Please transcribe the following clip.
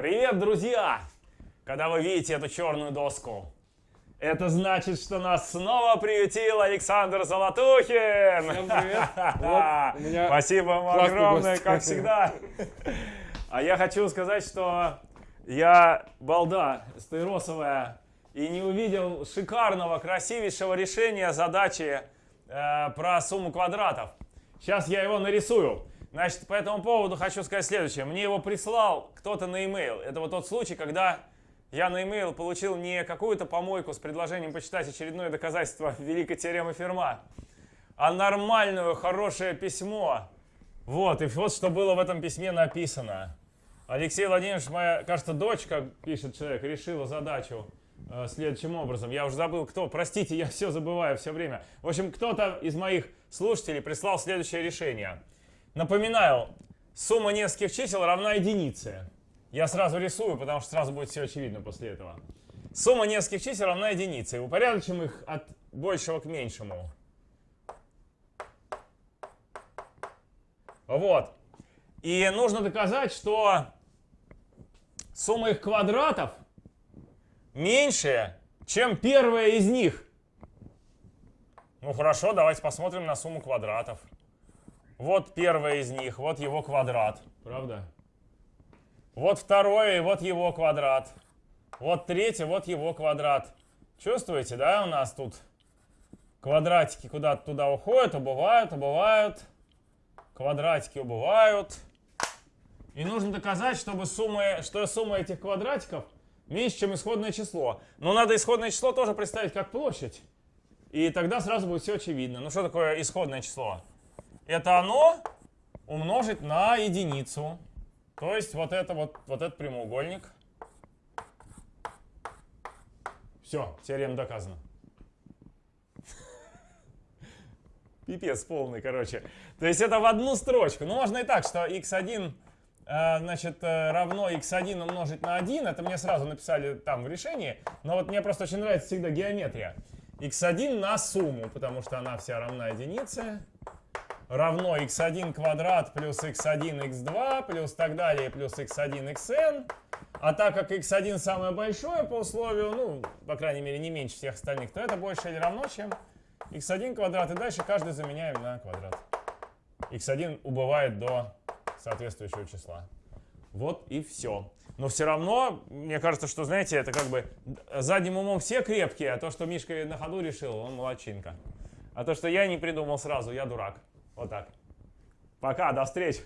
Привет, друзья! Когда вы видите эту черную доску, это значит, что нас снова приютил Александр Золотухин! Всем привет! Вот, меня Спасибо вам огромное, гость. как всегда. А я хочу сказать, что я балда стаиросовая и не увидел шикарного, красивейшего решения задачи э, про сумму квадратов. Сейчас я его нарисую. Значит, по этому поводу хочу сказать следующее. Мне его прислал кто-то на e-mail. Это вот тот случай, когда я на e-mail получил не какую-то помойку с предложением почитать очередное доказательство великой теоремы Ферма, а нормальное, хорошее письмо. Вот, и вот что было в этом письме написано. Алексей Владимирович, моя, кажется, дочка, пишет человек, решила задачу э, следующим образом. Я уже забыл, кто. Простите, я все забываю все время. В общем, кто-то из моих слушателей прислал следующее решение. Напоминаю, сумма нескольких чисел равна единице. Я сразу рисую, потому что сразу будет все очевидно после этого. Сумма нескольких чисел равна единице. И упорядочим их от большего к меньшему. Вот. И нужно доказать, что сумма их квадратов меньше, чем первая из них. Ну хорошо, давайте посмотрим на сумму квадратов. Вот первая из них, вот его квадрат. Правда? Вот второе, и вот его квадрат. Вот третье, вот его квадрат. Чувствуете, да, у нас тут квадратики куда-то туда уходят, убывают, убывают. Квадратики убывают. И нужно доказать, чтобы суммы, что сумма этих квадратиков меньше, чем исходное число. Но надо исходное число тоже представить как площадь. И тогда сразу будет все очевидно. Ну что такое исходное число? Это оно умножить на единицу. То есть вот это вот, вот этот прямоугольник. Все, теорема доказана. Пипец полный, короче. То есть это в одну строчку. Ну, можно и так, что x1 э, значит, э, равно x1 умножить на 1. Это мне сразу написали там в решении. Но вот мне просто очень нравится всегда геометрия. x1 на сумму, потому что она вся равна единице. Равно x1 квадрат плюс x1 x2 плюс так далее плюс x1 xn. А так как x1 самое большое по условию, ну, по крайней мере, не меньше всех остальных, то это больше или равно, чем x1 квадрат. И дальше каждый заменяем на квадрат. x1 убывает до соответствующего числа. Вот и все. Но все равно, мне кажется, что, знаете, это как бы задним умом все крепкие, а то, что Мишка на ходу решил, он молодчинка. А то, что я не придумал сразу, я дурак. Вот так. Пока, до встречи.